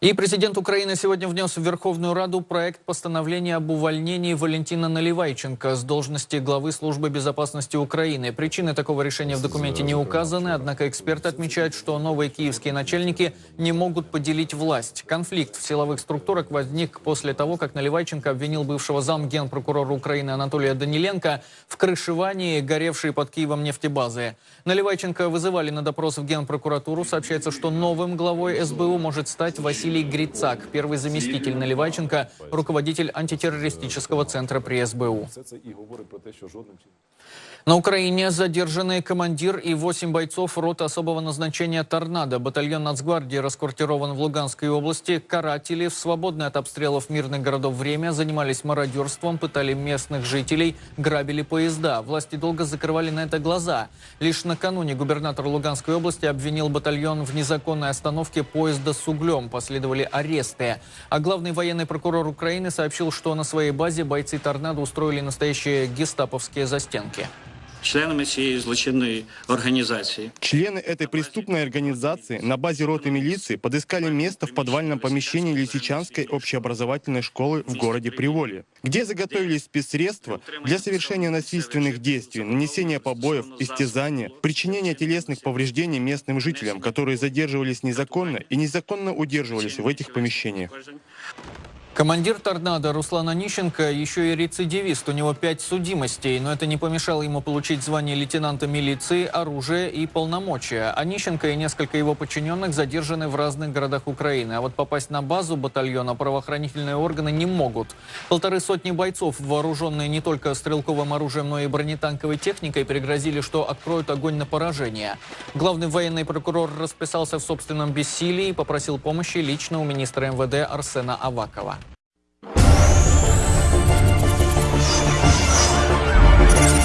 И президент Украины сегодня внес в Верховную Раду проект постановления об увольнении Валентина Наливайченко с должности главы Службы безопасности Украины. Причины такого решения в документе не указаны, однако эксперты отмечают, что новые киевские начальники не могут поделить власть. Конфликт в силовых структурах возник после того, как Наливайченко обвинил бывшего зам генпрокурора Украины Анатолия Даниленко в крышевании горевшей под Киевом нефтебазы. Наливайченко вызывали на допрос в генпрокуратуру. Сообщается, что новым главой СБУ может стать Василий Василий Грицак, первый заместитель Наливайченко, руководитель антитеррористического центра при СБУ. На Украине задержаны командир и 8 бойцов роты особого назначения «Торнадо». Батальон Нацгвардии расквартирован в Луганской области. Каратели в свободное от обстрелов мирных городов время занимались мародерством, пытали местных жителей, грабили поезда. Власти долго закрывали на это глаза. Лишь накануне губернатор Луганской области обвинил батальон в незаконной остановке поезда с углем. После последовали аресты. А главный военный прокурор Украины сообщил, что на своей базе бойцы «Торнадо» устроили настоящие гестаповские застенки Членами цієї злочинної організації Члены этой преступной организации на базе роты милиции подыскали место в подвальном помещении Лисичанской общеобразовательной школы в городе Приволье, где заготовились спецсредства для совершения насильственных действий, нанесения побоев, истязания, причинения телесных повреждений местным жителям, которые задерживались незаконно и незаконно удерживались в этих помещениях. Командир «Торнадо» Руслан Онищенко еще и рецидивист. У него пять судимостей, но это не помешало ему получить звание лейтенанта милиции, оружие и полномочия. Онищенко и несколько его подчиненных задержаны в разных городах Украины. А вот попасть на базу батальона правоохранительные органы не могут. Полторы сотни бойцов, вооруженные не только стрелковым оружием, но и бронетанковой техникой, пригрозили, что откроют огонь на поражение. Главный военный прокурор расписался в собственном бессилии и попросил помощи лично у министра МВД Арсена Авакова.